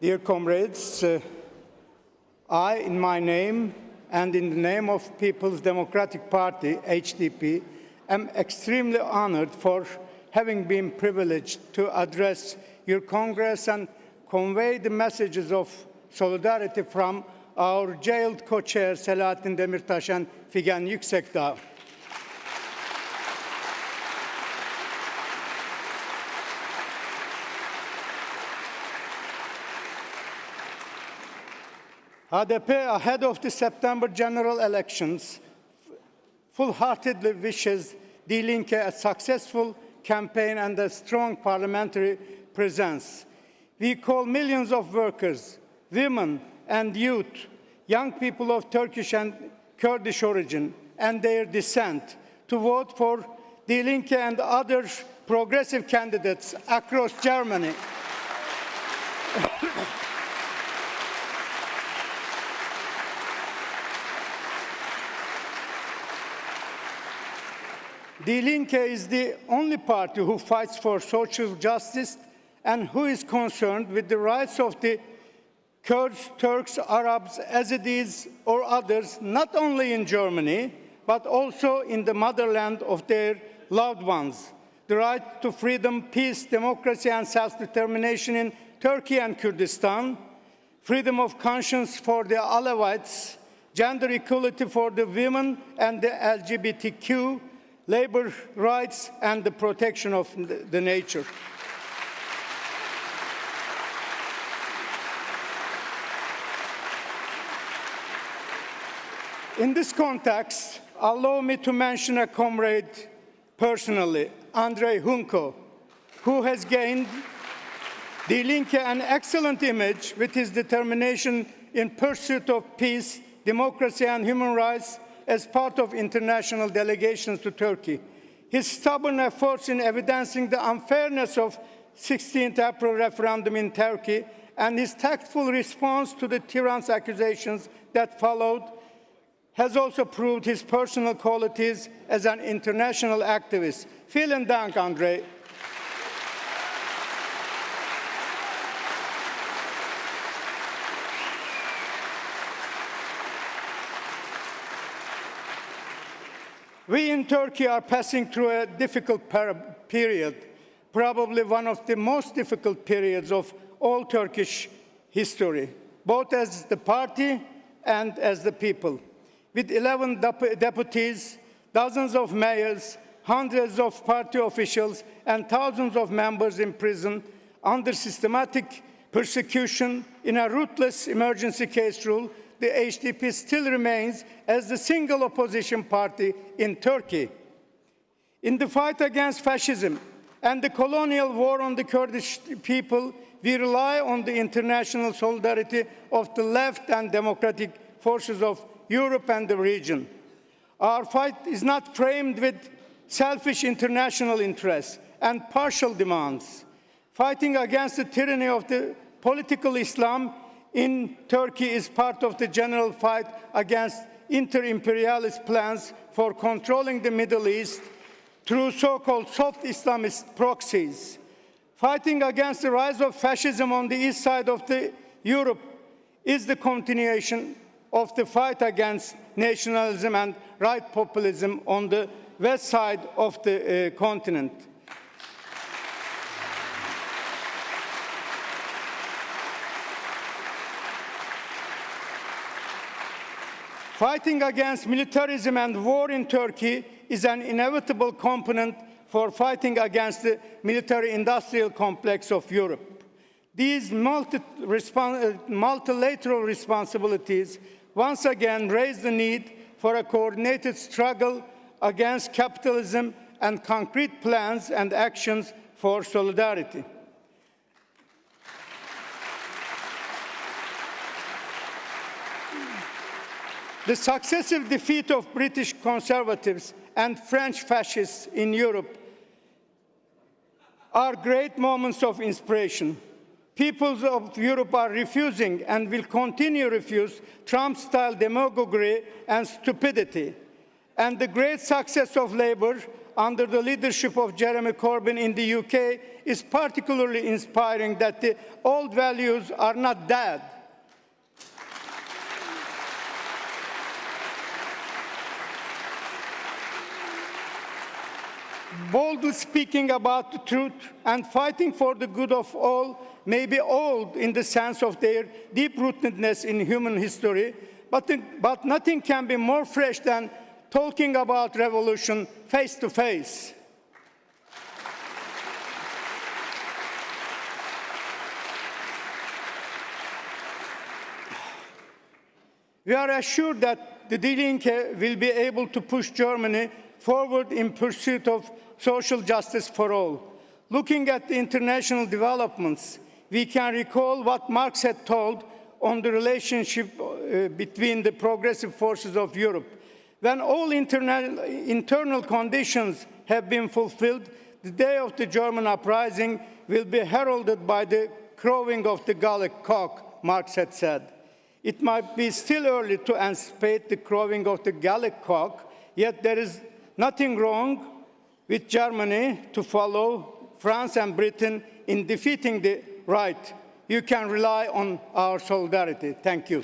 Dear comrades, uh, I, in my name and in the name of People's Democratic Party, HDP, am extremely honored for having been privileged to address your Congress and convey the messages of solidarity from our jailed co-chair Selahattin Demirtas and Figen Yüksekdağ. HDP, ahead of the September general elections, full-heartedly wishes Die Linke a successful campaign and a strong parliamentary presence. We call millions of workers, women and youth, young people of Turkish and Kurdish origin and their descent to vote for Die Linke and other progressive candidates across Germany. Die Linke is the only party who fights for social justice and who is concerned with the rights of the Kurds, Turks, Arabs, Yazidis, or others, not only in Germany, but also in the motherland of their loved ones. The right to freedom, peace, democracy, and self-determination in Turkey and Kurdistan, freedom of conscience for the Alawites, gender equality for the women and the LGBTQ, labor rights, and the protection of the nature. In this context, allow me to mention a comrade personally, Andrej Hunko, who has gained Die Linke an excellent image with his determination in pursuit of peace, democracy and human rights as part of international delegations to Turkey. His stubborn efforts in evidencing the unfairness of 16th April referendum in Turkey and his tactful response to the tyrant's accusations that followed has also proved his personal qualities as an international activist. Vielen Dank, Andre. We in Turkey are passing through a difficult period, probably one of the most difficult periods of all Turkish history, both as the party and as the people. With 11 dep deputies, dozens of mayors, hundreds of party officials, and thousands of members in prison under systematic persecution in a ruthless emergency case rule the HDP still remains as the single opposition party in Turkey. In the fight against fascism and the colonial war on the Kurdish people, we rely on the international solidarity of the left and democratic forces of Europe and the region. Our fight is not framed with selfish international interests and partial demands. Fighting against the tyranny of the political Islam in Turkey is part of the general fight against inter-imperialist plans for controlling the Middle East through so-called soft Islamist proxies. Fighting against the rise of fascism on the east side of the Europe is the continuation of the fight against nationalism and right populism on the west side of the uh, continent. Fighting against militarism and war in Turkey is an inevitable component for fighting against the military-industrial complex of Europe. These multi uh, multilateral responsibilities once again raise the need for a coordinated struggle against capitalism and concrete plans and actions for solidarity. The successive defeat of British conservatives and French fascists in Europe are great moments of inspiration. Peoples of Europe are refusing and will continue to refuse Trump-style demagoguery and stupidity. And the great success of Labour under the leadership of Jeremy Corbyn in the UK is particularly inspiring that the old values are not dead. Boldly speaking about the truth and fighting for the good of all may be old in the sense of their deep-rootedness in human history, but, but nothing can be more fresh than talking about revolution face to face. We are assured that the Die will be able to push Germany forward in pursuit of social justice for all. Looking at the international developments, we can recall what Marx had told on the relationship uh, between the progressive forces of Europe. When all internal, internal conditions have been fulfilled, the day of the German uprising will be heralded by the crowing of the Gallic cock, Marx had said. It might be still early to anticipate the crowing of the Gallic cock, yet there is nothing wrong with Germany to follow France and Britain in defeating the right. You can rely on our solidarity. Thank you.